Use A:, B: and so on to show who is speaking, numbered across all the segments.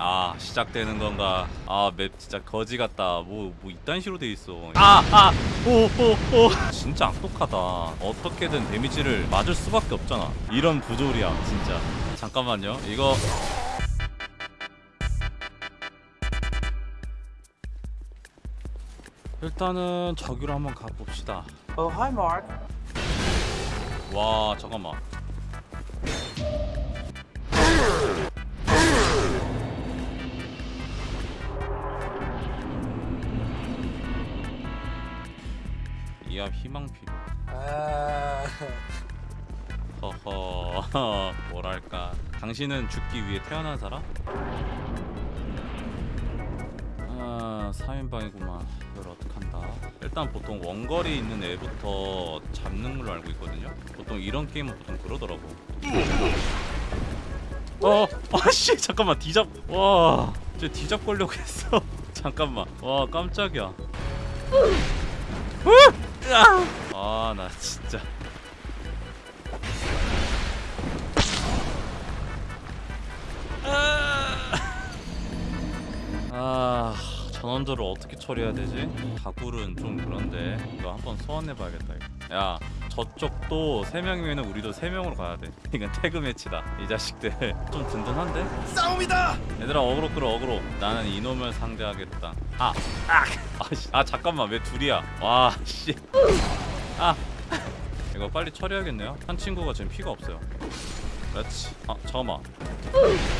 A: 아 시작되는 건가? 아 맵 진짜 거지 같다. 뭐뭐 이딴 식으로 돼 있어. 아아오오오. 진짜 악독하다. 어떻게든 데미지를 맞을 수밖에 없잖아. 이런 부조리야 진짜. 잠깐만요. 이거. 일단은 저기로 한번 가봅시다.
B: Oh, hi, Mark.
A: 와 잠깐만 이합 희망 필요.
B: Uh,
A: 허허 뭐랄까. 당신은 죽기 위해 태어난 사람? 아 3인방이구만. 이걸 어떡한다. 일단 보통 원거리 있는 애부터 잡는 걸로 알고 있거든요. 보통 이런 게임은 보통 그러더라고. 어 아씨 잠깐만. 디잡 와쟤 디잡 걸려고 했어. 잠깐만. 와 깜짝이야 아 나 진짜. 아 전원들을 어떻게 처리해야 되지? 다굴은 좀 그런데 이거 한번 소환해 봐야겠다 이거. 야 저쪽도 3명이면 우리도 3명으로 가야 돼 이건 tag match다 이 자식들 좀 든든한데?
C: 싸움이다.
A: 얘들아 어그로 끌어 어그로 나는 이놈을 상대하겠다 아! 아! 아, 씨. 아 잠깐만 왜 둘이야 와 씨 아 이거 빨리 처리해야겠네요 한 친구가 지금 피가 없어요 그렇지 아 잠깐만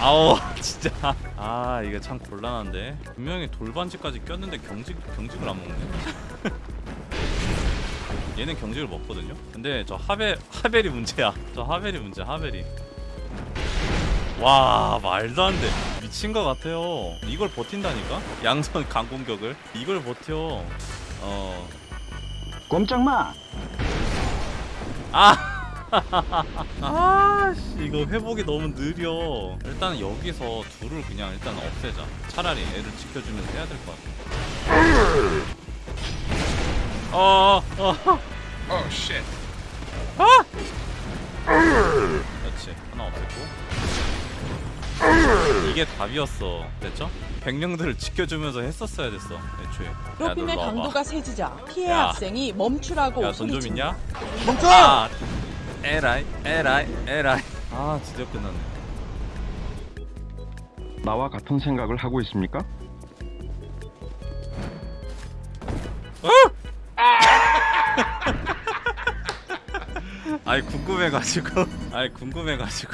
A: 아우 진짜. 아 이게 참 곤란한데. 분명히 돌반지까지 꼈는데 경직, 경직을 안 먹네? 얘는 경직을 먹거든요? 근데 저 하벨 하벨이 문제야. 저 하벨이 문제 하벨이 와 말도 안돼. 미친 것 같아요. 이걸 버틴다니까? 양선 강공격을. 이걸 버텨. 어.
D: 꼼짝 마.
A: 아! 아씨 이거 회복이 너무 느려 일단 여기서 둘을 그냥 일단 없애자 차라리 애를 지켜주면서 해야 될 것 같아 어, 어,
C: Oh shit.
A: 그렇지 하나 없앴고 이게 답이었어 됐죠? 백령들을 지켜주면서 했었어야 됐어 애초에 와봐
E: 강도가 세지자 피해
A: 야.
E: 학생이 멈추라고
A: 야돈좀
E: 소리친다.
A: 있냐?
B: 멈춰!
A: 아 에라이 에라이 에라이. 아 드디어 끝났네.
D: 나와 같은 생각을 하고 있습니까?
A: 아이 궁금해가지고. 아이 궁금해가지고.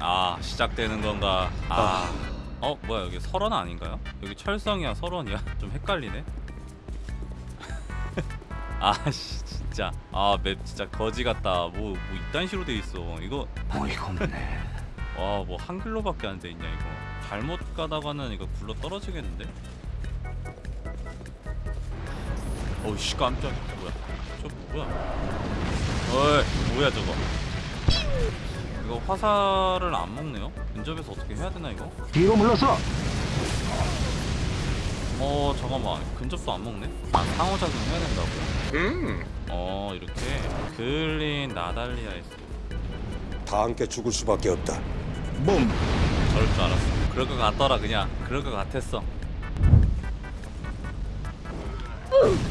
A: 아 시작되는 건가? 아. 어 뭐야 여기 설원 아닌가요? 여기 철성이야 설원이야? 좀 헷갈리네 아씨 진짜. 아 맵 진짜 거지 같다. 뭐 뭐 이딴 식으로 돼 있어. 이거
C: 어이가 없네.
A: 와 뭐 한글로밖에 안 돼 있냐 이거. 잘못 가다가는 이거 굴러 떨어지겠는데? 어이씨 깜짝 뭐야? 저 뭐야? 어이 뭐야 저거? 이거 화살을 안 먹네요? 근접에서 어떻게 해야 되나 이거?
D: 뒤로 물러서.
A: 어 잠깐만 근접도 안 먹네 아 상호 작용 해야 된다고
C: 음.
A: 어 이렇게 그린 나달리아에서
F: 다 함께 죽을 수밖에 없다.
D: 봄.
A: 저럴 줄 알았어 그럴 것 같더라 그냥 그럴 것 같았어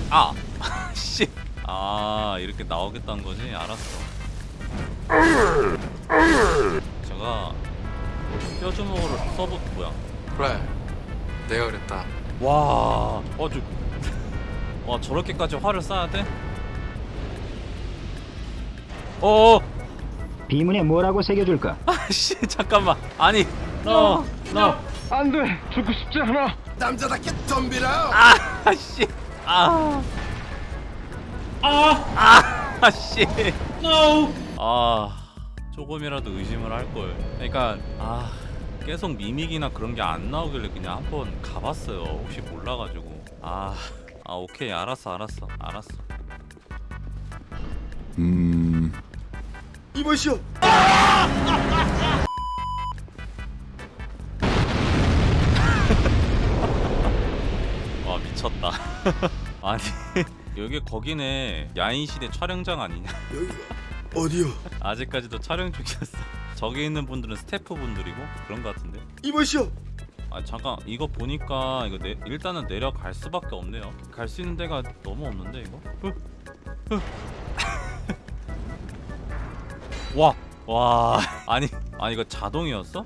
A: 아! 씨! 아 이렇게 나오겠다는 거지? 알았어 제가 뼈주먹으로 써보 뭐야
B: 그래. 내가 그랬다.
A: 와, 어, 저, 와 저렇게까지 화를 쏴야 돼? 어,
D: 비문에 뭐라고 새겨줄까?
A: 아씨 잠깐만, 아니, 너, 너,
D: 안 돼. 죽고 싶지 않아.
C: 남자답게 덤비라.
A: 아 씨, 아, 아, 아씨, no, 아, 조금이라도 의심을 할 걸. 그러니까 아. 계속 미믹이나 그런 게 안 나오길래 그냥 한번 가봤어요. 혹시 몰라가지고. 아, 아 오케이 알았어 알았어 알았어.
F: 음.
C: 이보시오.
A: 와 미쳤다. 아니 여기 거기네 야인시대 촬영장 아니냐?
C: 여기 어디요?
A: 아직까지도 촬영 중이었어 저기 있는 분들은 스태프분들이고 그런 것 같은데
C: 이보시오.
A: 아 잠깐 이거 보니까 이거 내, 일단은 내려갈 수밖에 없네요 갈 수 있는 데가 너무 없는데 이거 흐, 흐. 와, 와, 아니, 아니 이거 자동이었어?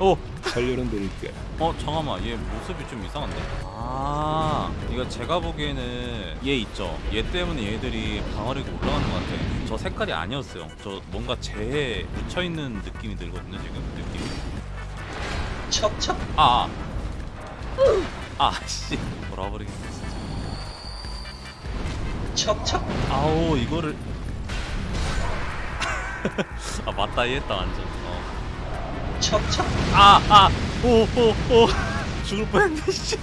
A: 오,
F: 살려는 드릴게.
A: 어 잠깐만 얘 모습이 좀 이상한데? 아 이거 제가 보기에는 얘 있죠. 얘 때문에 얘들이 방어력이 올라가는 것 같아. 저 색깔이 아니었어요. 저 뭔가 재에 묻혀있는 느낌이 들거든요 지금 느낌이. 척척? 아 아, 씨. 돌아버리겠네 진짜. 척척? 아우 이거를. 아 맞다. 이했다 완전. 어. 아, 아, 오, 오, 오, 죽을 뻔했네, 씨.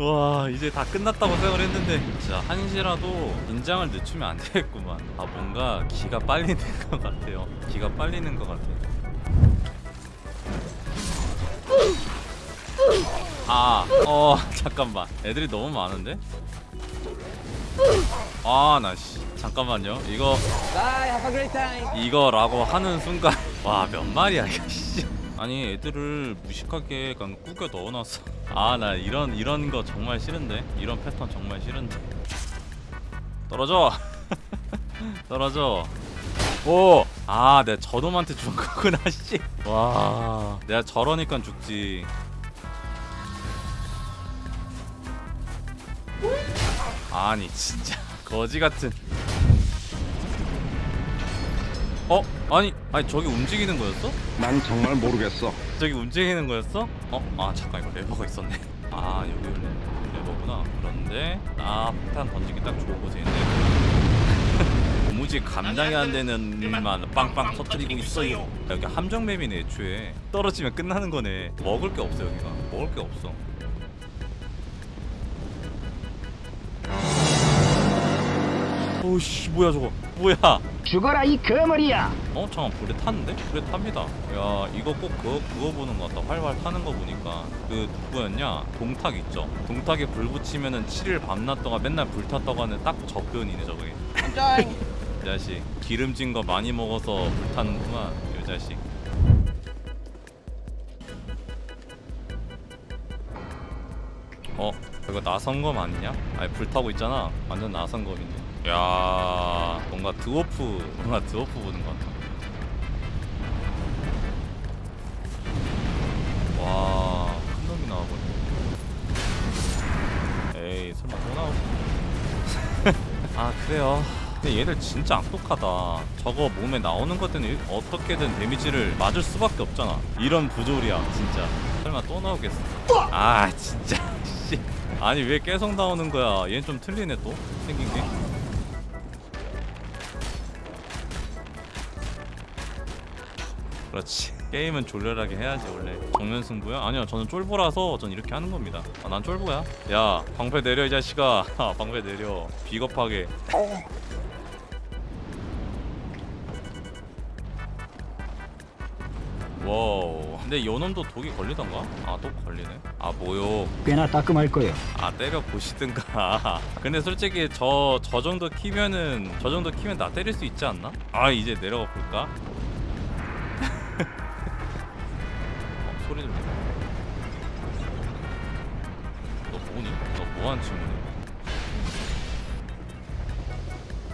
A: 와, 이제 다 끝났다고 생각을 했는데, 진짜 한시라도 긴장을 늦추면 안 되겠구만. 아, 뭔가 기가 빨리는 것 같아요. 기가 빨리는 것 같아요. 아, 어, 잠깐만. 애들이 너무 많은데? 아, 나 씨. 잠깐만요. 이거 이거라고 하는 순간 와 몇 마리야 이거 씨. 아니 애들을 무식하게 그냥 꾸겨 넣어놨어. 아 나 이런 이런 거 정말 싫은데? 이런 패턴 정말 싫은데? 떨어져. 떨어져. 오 아 내가 저놈한테 준 거구나 씨 와 내가 저러니까 죽지. 아니 진짜. 거지 같은 어? 아니 아니 저기 움직이는 거였어?
D: 난 정말 모르겠어.
A: 저기 움직이는 거였어? 어? 아 잠깐 이거 레버가 있었네 아 여기 레- 레버구나 그런데 아 폭탄 던지기 딱 좋은 곳인데 도무지 감당이 안 되는 일만 빵빵 터뜨리고 있어요 여기 함정맵이네 애초에 떨어지면 끝나는 거네 먹을 게 없어 여기가 먹을 게 없어 오씨 뭐야 저거. 뭐야?
D: 죽어라 이 거머리야.
A: 어 잠깐 불에 탔는데? 불에 탑니다. 야 이거 꼭 그거, 그거 보는 것 같다. 활활 타는 거 보니까. 그 누구였냐? 동탁 있죠? 동탁에 불 붙이면은 7일 밤낮 동안 맨날 불 탔다고 하는 딱저 표현이네 저게. 이 자식 기름진 거 많이 먹어서 불 타는구만 이 자식. 어 이거 나선검 아니냐? 아니 불 타고 있잖아. 완전 나선검이네 야 뭔가 드워프 뭔가 드워프 보는 것 같아. 와큰 놈이 나와버려 에이 설마 또 나오지? 아 그래요? 근데 얘들 진짜 악독하다. 저거 몸에 나오는 것 때문에 어떻게든 데미지를 맞을 수밖에 없잖아. 이런 부조리야 진짜. 설마 또 나오겠어? 아 진짜 씨. 아니 왜 계속 나오는 거야? 얘는 좀 틀리네 또. 생긴 게 그렇지. 게임은 졸렬하게 해야지 원래. 정면 승부야? 아니요 저는 쫄보라서 전 이렇게 하는 겁니다. 아, 난 쫄보야. 야 방패 내려 이 자식아. 아, 방패 내려. 비겁하게. Wow. 근데 요놈도 독이 걸리던가? 아 또 걸리네. 아 모욕
D: 꽤나 따끔할 거예요.
A: 아 때려 보시든가. 근데 솔직히 저 저 정도 키면은 저 정도 키면 나 때릴 수 있지 않나? 아 이제 내려가 볼까? 뭐하는?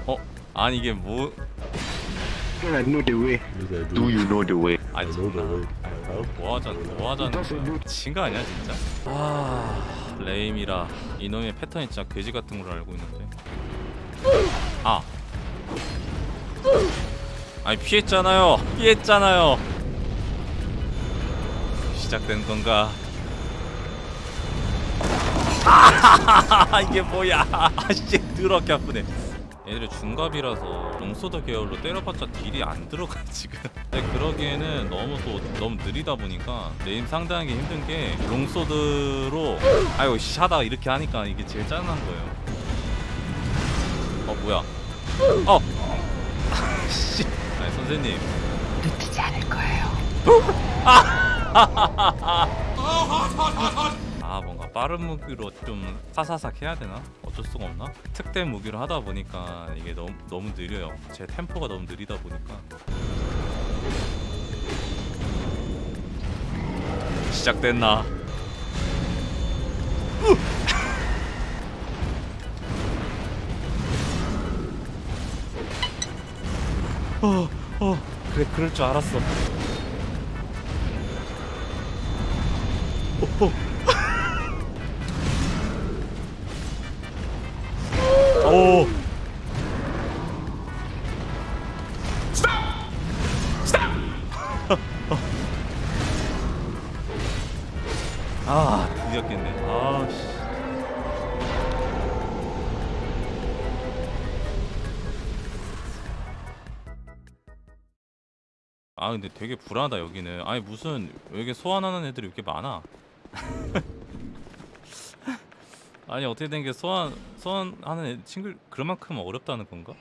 A: 어? 아니 이게 뭐?
D: I know the way. Do you know the way?
A: 아니 장난 뭐 하자는 뭐 하자는 거야. 아니야 진짜? 아 레임이라 이놈의 패턴이 진짜 돼지 같은 걸 알고 있는데. 아. 아니 피했잖아요. 피했잖아요. 시작된 건가 아 이게 뭐야. 아씨 더럽게 아프네. 얘들이 중갑이라서 long sword 계열로 때려봤자 deal이 안 들어가 지금. 근데 그러기에는 너무 또 너무 느리다 보니까 얘네 상대하기 힘든 게 long sword로 아이고 씨 하다가 이렇게 하니까 이게 제일 짜증난 거예요. 어 뭐야. 어! 씨. 아니 선생님.
E: 놓치지 않을 거예요.
A: 아 뭔가 빠른 무기로 좀 사사삭 해야 되나? 어쩔 수가 없나? 특대 무기로 하다 보니까 이게 너무 너무 느려요. 제 템포가 너무 느리다 보니까 시작됐나? 어, 어, 그래, 그럴 줄 알았어. 오. 아 근데 되게 불안하다 여기는 아니 무슨 여기 소환하는 애들이 이렇게 많아 아니 어떻게 된 게 소환 소환하는 애, 친구 그만큼 어렵다는 건가?